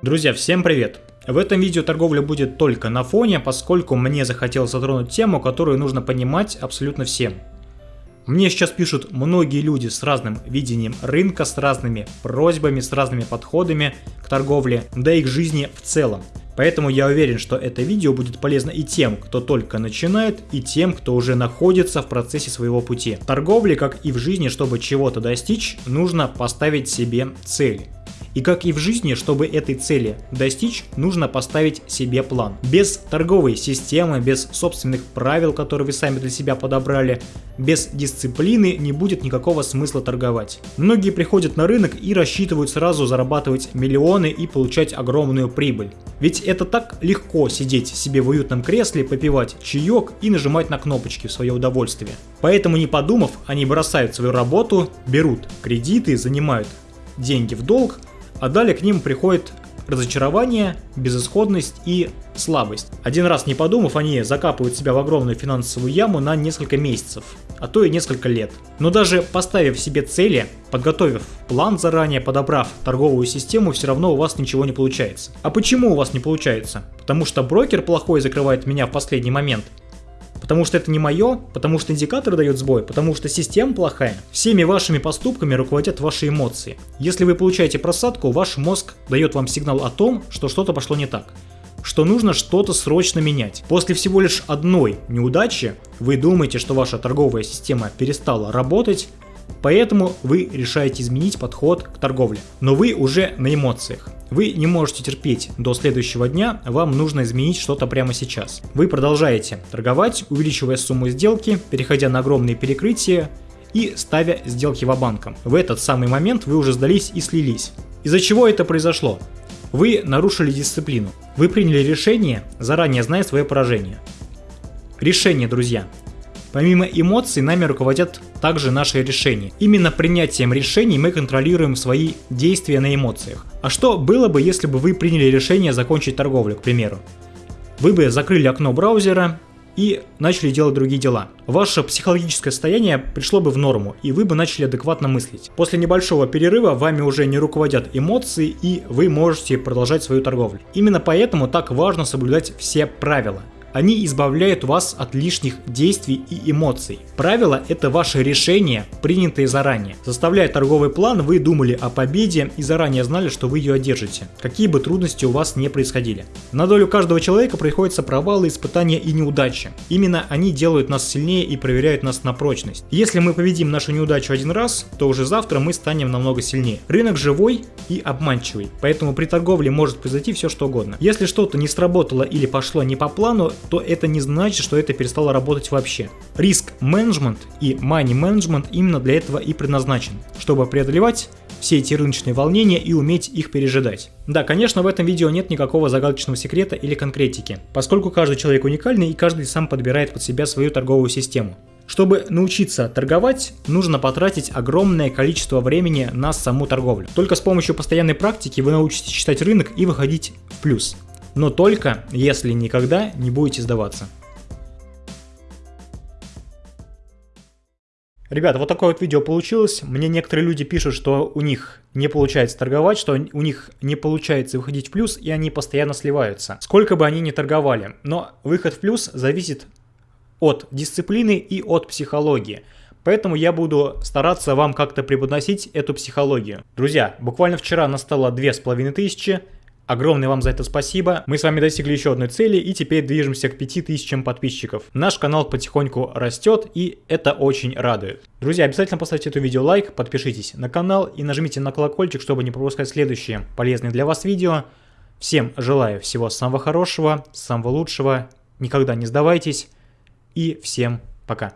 Друзья, всем привет! В этом видео торговля будет только на фоне, поскольку мне захотелось затронуть тему, которую нужно понимать абсолютно всем. Мне сейчас пишут многие люди с разным видением рынка, с разными просьбами, с разными подходами к торговле, да и к жизни в целом. Поэтому я уверен, что это видео будет полезно и тем, кто только начинает, и тем, кто уже находится в процессе своего пути. В торговле, как и в жизни, чтобы чего-то достичь, нужно поставить себе цель. И как и в жизни, чтобы этой цели достичь, нужно поставить себе план. Без торговой системы, без собственных правил, которые вы сами для себя подобрали, без дисциплины не будет никакого смысла торговать. Многие приходят на рынок и рассчитывают сразу зарабатывать миллионы и получать огромную прибыль. Ведь это так легко сидеть себе в уютном кресле, попивать чаек и нажимать на кнопочки в свое удовольствие. Поэтому не подумав, они бросают свою работу, берут кредиты, занимают деньги в долг, а далее к ним приходит разочарование, безысходность и слабость. Один раз не подумав, они закапывают себя в огромную финансовую яму на несколько месяцев, а то и несколько лет. Но даже поставив себе цели, подготовив план заранее, подобрав торговую систему, все равно у вас ничего не получается. А почему у вас не получается? Потому что брокер плохой закрывает меня в последний момент? Потому что это не мое, потому что индикатор дает сбой, потому что система плохая. Всеми вашими поступками руководят ваши эмоции. Если вы получаете просадку, ваш мозг дает вам сигнал о том, что что-то пошло не так что нужно что-то срочно менять. После всего лишь одной неудачи вы думаете, что ваша торговая система перестала работать, Поэтому вы решаете изменить подход к торговле. Но вы уже на эмоциях. Вы не можете терпеть до следующего дня, вам нужно изменить что-то прямо сейчас. Вы продолжаете торговать, увеличивая сумму сделки, переходя на огромные перекрытия и ставя сделки в банком. В этот самый момент вы уже сдались и слились. Из-за чего это произошло? Вы нарушили дисциплину. Вы приняли решение, заранее зная свое поражение. Решение, друзья. Помимо эмоций, нами руководят также наши решения. Именно принятием решений мы контролируем свои действия на эмоциях. А что было бы, если бы вы приняли решение закончить торговлю, к примеру? Вы бы закрыли окно браузера и начали делать другие дела. Ваше психологическое состояние пришло бы в норму, и вы бы начали адекватно мыслить. После небольшого перерыва вами уже не руководят эмоции, и вы можете продолжать свою торговлю. Именно поэтому так важно соблюдать все правила. Они избавляют вас от лишних действий и эмоций. Правило – это ваше решение, принятое заранее. Составляя торговый план, вы думали о победе и заранее знали, что вы ее одержите, какие бы трудности у вас не происходили. На долю каждого человека приходится провалы, испытания и неудачи. Именно они делают нас сильнее и проверяют нас на прочность. Если мы победим нашу неудачу один раз, то уже завтра мы станем намного сильнее. Рынок живой и обманчивый, поэтому при торговле может произойти все что угодно. Если что-то не сработало или пошло не по плану, то это не значит, что это перестало работать вообще. Риск менеджмент и money менеджмент именно для этого и предназначен, чтобы преодолевать все эти рыночные волнения и уметь их пережидать. Да, конечно, в этом видео нет никакого загадочного секрета или конкретики, поскольку каждый человек уникальный и каждый сам подбирает под себя свою торговую систему. Чтобы научиться торговать, нужно потратить огромное количество времени на саму торговлю. Только с помощью постоянной практики вы научитесь читать рынок и выходить в плюс но только если никогда не будете сдаваться. Ребята, вот такое вот видео получилось. Мне некоторые люди пишут, что у них не получается торговать, что у них не получается выходить в плюс, и они постоянно сливаются. Сколько бы они ни торговали. Но выход в плюс зависит от дисциплины и от психологии. Поэтому я буду стараться вам как-то преподносить эту психологию. Друзья, буквально вчера настало 2500, Огромное вам за это спасибо. Мы с вами достигли еще одной цели и теперь движемся к 5000 подписчиков. Наш канал потихоньку растет и это очень радует. Друзья, обязательно поставьте это видео лайк, подпишитесь на канал и нажмите на колокольчик, чтобы не пропускать следующие полезные для вас видео. Всем желаю всего самого хорошего, самого лучшего, никогда не сдавайтесь и всем пока.